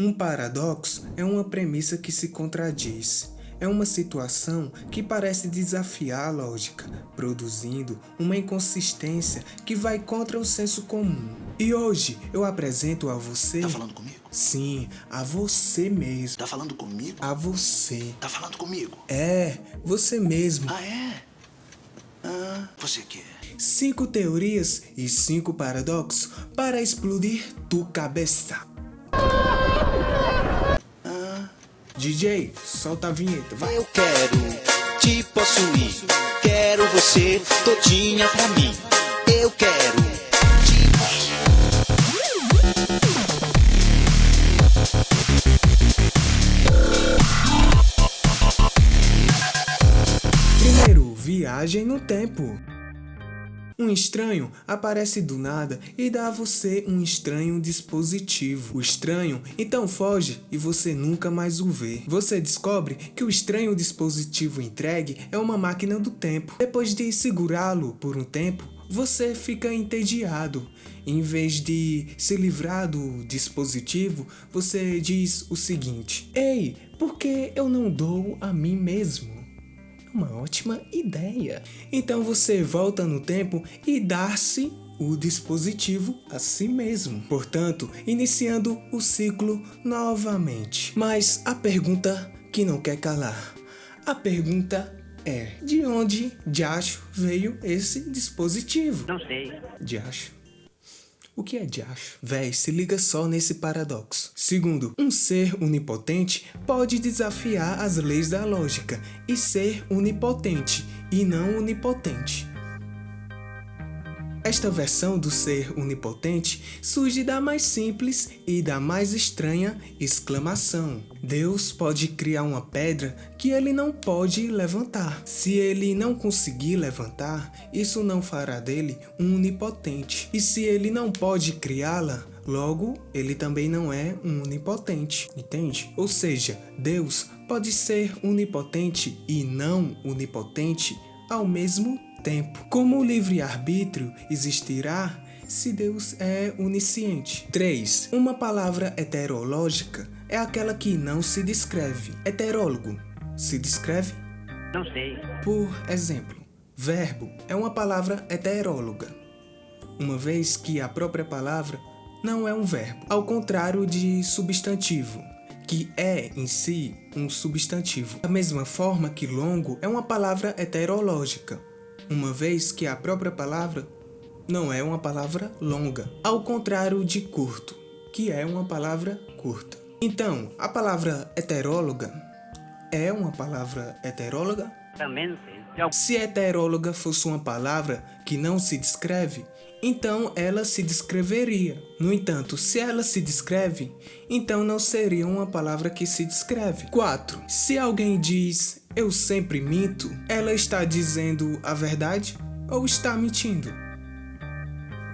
Um paradoxo é uma premissa que se contradiz. É uma situação que parece desafiar a lógica, produzindo uma inconsistência que vai contra o senso comum. E hoje eu apresento a você... Tá falando comigo? Sim, a você mesmo. Tá falando comigo? A você. Tá falando comigo? É, você mesmo. Ah, é? Ah, você quer? Cinco teorias e cinco paradoxos para explodir tu cabeça. DJ, solta a vinheta, vai. Eu quero te possuir, quero você todinha pra mim. Eu quero te Primeiro, viagem no tempo. Um estranho aparece do nada e dá a você um estranho dispositivo. O estranho então foge e você nunca mais o vê. Você descobre que o estranho dispositivo entregue é uma máquina do tempo. Depois de segurá-lo por um tempo, você fica entediado. Em vez de se livrar do dispositivo, você diz o seguinte: Ei, por que eu não dou a mim mesmo? Uma ótima ideia. Então você volta no tempo e dá-se o dispositivo a si mesmo. Portanto, iniciando o ciclo novamente. Mas a pergunta que não quer calar. A pergunta é, de onde diacho veio esse dispositivo? Não sei. Diacho. O que é diacho? Véi, se liga só nesse paradoxo. Segundo, um ser onipotente pode desafiar as leis da lógica e ser onipotente e não onipotente. Esta versão do ser onipotente surge da mais simples e da mais estranha exclamação. Deus pode criar uma pedra que ele não pode levantar. Se ele não conseguir levantar, isso não fará dele um onipotente. E se ele não pode criá-la, logo ele também não é um onipotente, entende? Ou seja, Deus pode ser onipotente e não onipotente ao mesmo tempo. Como o livre-arbítrio existirá se Deus é onisciente? 3. Uma palavra heterológica é aquela que não se descreve. Heterólogo se descreve? Não sei. Por exemplo, verbo é uma palavra heteróloga, uma vez que a própria palavra não é um verbo, ao contrário de substantivo, que é em si um substantivo. Da mesma forma que longo é uma palavra heterológica, uma vez que a própria palavra não é uma palavra longa, ao contrário de curto, que é uma palavra curta. Então, a palavra heteróloga é uma palavra heteróloga? Se heteróloga fosse uma palavra que não se descreve, então ela se descreveria. No entanto, se ela se descreve, então não seria uma palavra que se descreve. 4. Se alguém diz eu sempre minto, ela está dizendo a verdade ou está mentindo?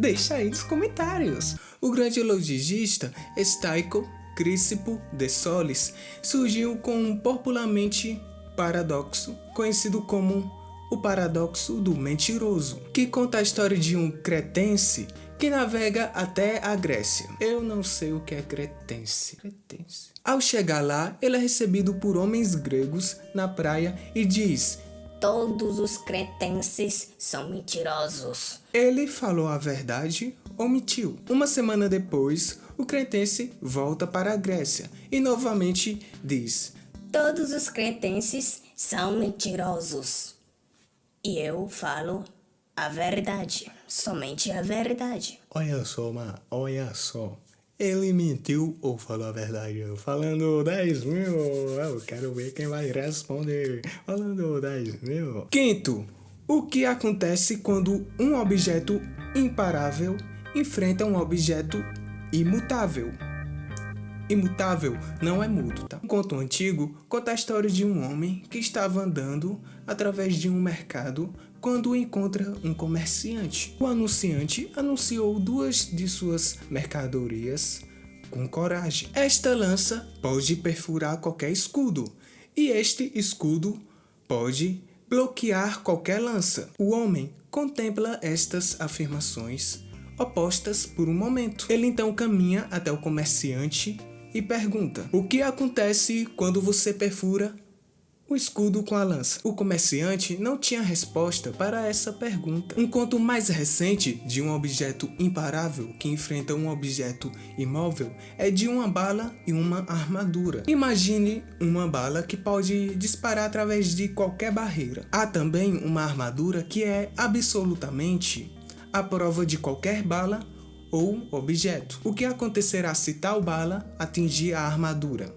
Deixa aí nos comentários. O grande logista Staico Crispo de Solis surgiu com um popularmente paradoxo conhecido como o paradoxo do mentiroso, que conta a história de um cretense que navega até a Grécia. Eu não sei o que é cretense. cretense. Ao chegar lá, ele é recebido por homens gregos na praia e diz Todos os cretenses são mentirosos. Ele falou a verdade ou mentiu? Uma semana depois, o cretense volta para a Grécia e novamente diz Todos os cretenses são mentirosos. E eu falo a verdade, somente a verdade. Olha só, ma, olha só. Ele mentiu ou falou a verdade? Falando 10 mil, eu quero ver quem vai responder. Falando 10 mil. Quinto, o que acontece quando um objeto imparável enfrenta um objeto imutável? Imutável não é mudo, tá? Um conto antigo conta a história de um homem que estava andando através de um mercado quando encontra um comerciante. O anunciante anunciou duas de suas mercadorias com coragem. Esta lança pode perfurar qualquer escudo e este escudo pode bloquear qualquer lança. O homem contempla estas afirmações opostas por um momento. Ele então caminha até o comerciante e pergunta: O que acontece quando você perfura o escudo com a lança. O comerciante não tinha resposta para essa pergunta. Um conto mais recente de um objeto imparável que enfrenta um objeto imóvel é de uma bala e uma armadura. Imagine uma bala que pode disparar através de qualquer barreira. Há também uma armadura que é absolutamente a prova de qualquer bala ou objeto. O que acontecerá se tal bala atingir a armadura?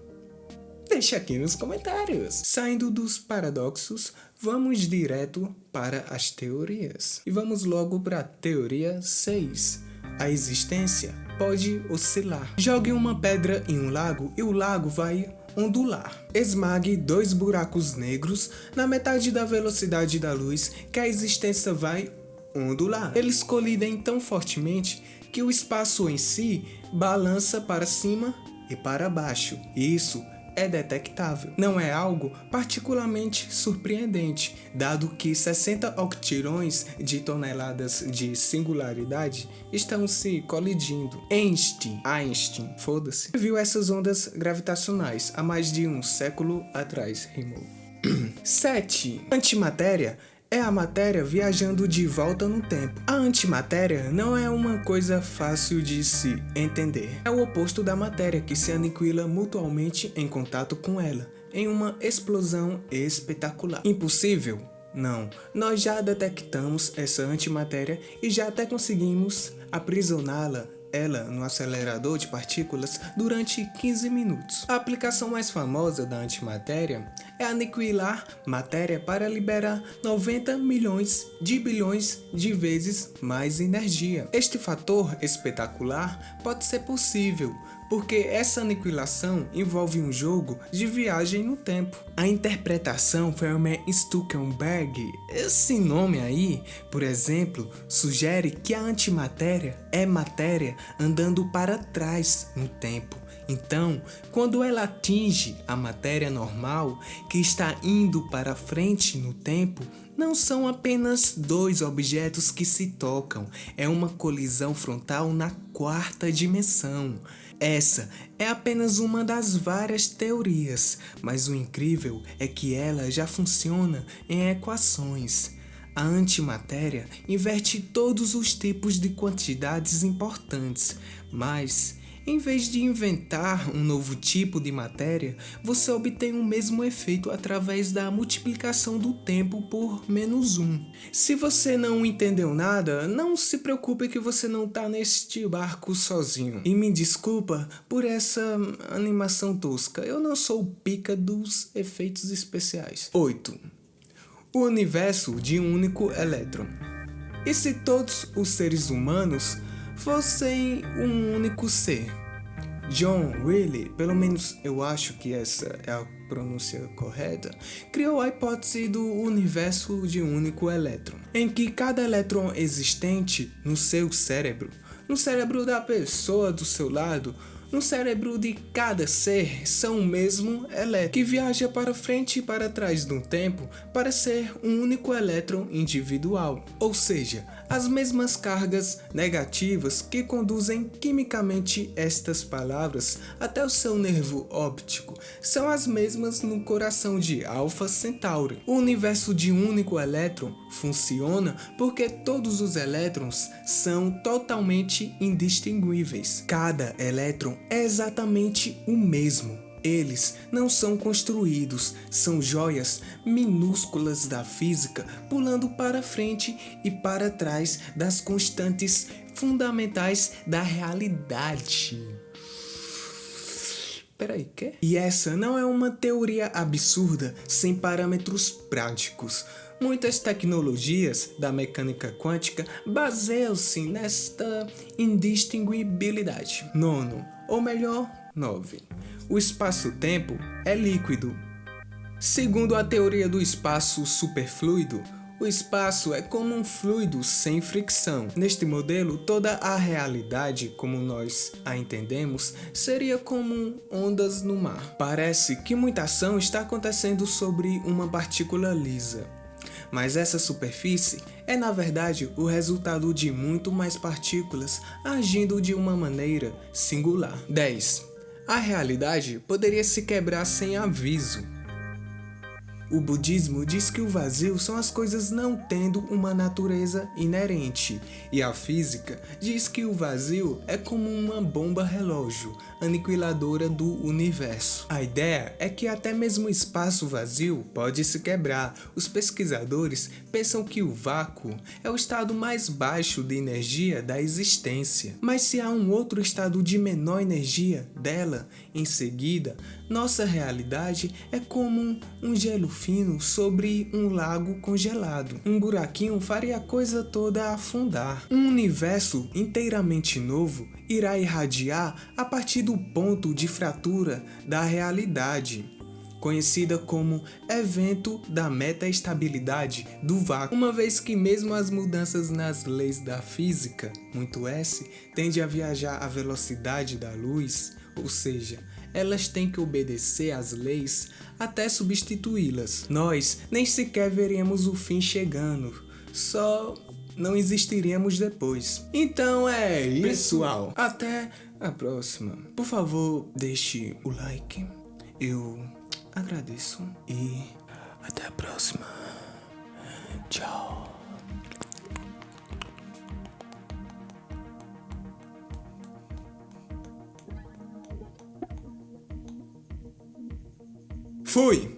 Deixe aqui nos comentários. Saindo dos paradoxos, vamos direto para as teorias. E vamos logo para a teoria 6. A existência pode oscilar. Jogue uma pedra em um lago e o lago vai ondular. Esmague dois buracos negros na metade da velocidade da luz que a existência vai ondular. Eles colidem tão fortemente que o espaço em si balança para cima e para baixo. Isso é detectável. Não é algo particularmente surpreendente, dado que 60 octirões de toneladas de singularidade estão se colidindo. Einstein, Einstein, foda-se, viu essas ondas gravitacionais há mais de um século atrás, rimou. 7. Antimatéria é a matéria viajando de volta no tempo. A antimatéria não é uma coisa fácil de se entender. É o oposto da matéria que se aniquila mutualmente em contato com ela, em uma explosão espetacular. Impossível? Não, nós já detectamos essa antimatéria e já até conseguimos aprisioná-la ela no acelerador de partículas durante 15 minutos. A aplicação mais famosa da antimatéria é aniquilar matéria para liberar 90 milhões de bilhões de vezes mais energia. Este fator espetacular pode ser possível porque essa aniquilação envolve um jogo de viagem no tempo. A interpretação Fermat Stuckenberg, esse nome aí, por exemplo, sugere que a antimatéria é matéria andando para trás no tempo. Então, quando ela atinge a matéria normal, que está indo para frente no tempo, não são apenas dois objetos que se tocam, é uma colisão frontal na quarta dimensão. Essa é apenas uma das várias teorias, mas o incrível é que ela já funciona em equações. A antimatéria inverte todos os tipos de quantidades importantes, mas em vez de inventar um novo tipo de matéria, você obtém o mesmo efeito através da multiplicação do tempo por menos 1. Se você não entendeu nada, não se preocupe que você não está neste barco sozinho. E me desculpa por essa animação tosca, eu não sou pica dos efeitos especiais. 8. O universo de um único elétron. E se todos os seres humanos fossem um único ser. John Wiley, pelo menos eu acho que essa é a pronúncia correta, criou a hipótese do universo de um único elétron, em que cada elétron existente no seu cérebro, no cérebro da pessoa do seu lado, no cérebro de cada ser são o mesmo elétron, que viaja para frente e para trás no tempo para ser um único elétron individual, ou seja, as mesmas cargas negativas que conduzem quimicamente estas palavras até o seu nervo óptico são as mesmas no coração de Alpha Centauri. O universo de um único elétron funciona porque todos os elétrons são totalmente indistinguíveis. Cada elétron é exatamente o mesmo. Eles não são construídos, são joias minúsculas da física pulando para frente e para trás das constantes fundamentais da realidade. Peraí, quê? E essa não é uma teoria absurda sem parâmetros práticos. Muitas tecnologias da mecânica quântica baseiam-se nesta indistinguibilidade. Nono, ou melhor, 9. O espaço-tempo é líquido. Segundo a teoria do espaço superfluido, o espaço é como um fluido sem fricção. Neste modelo, toda a realidade, como nós a entendemos, seria como ondas no mar. Parece que muita ação está acontecendo sobre uma partícula lisa mas essa superfície é na verdade o resultado de muito mais partículas agindo de uma maneira singular. 10. A realidade poderia se quebrar sem aviso. O budismo diz que o vazio são as coisas não tendo uma natureza inerente, e a física diz que o vazio é como uma bomba relógio, aniquiladora do universo. A ideia é que até mesmo o espaço vazio pode se quebrar. Os pesquisadores pensam que o vácuo é o estado mais baixo de energia da existência. Mas se há um outro estado de menor energia dela em seguida, nossa realidade é como um gelo fino sobre um lago congelado. Um buraquinho faria a coisa toda afundar. Um universo inteiramente novo irá irradiar a partir do ponto de fratura da realidade conhecida como evento da metaestabilidade do vácuo, uma vez que mesmo as mudanças nas leis da física, muito S, tende a viajar à velocidade da luz, ou seja, elas têm que obedecer às leis até substituí-las. Nós nem sequer veremos o fim chegando, só não existiremos depois. Então é isso, pessoal. Até a próxima. Por favor, deixe o like. Eu agradeço e até a próxima. Tchau. Fui!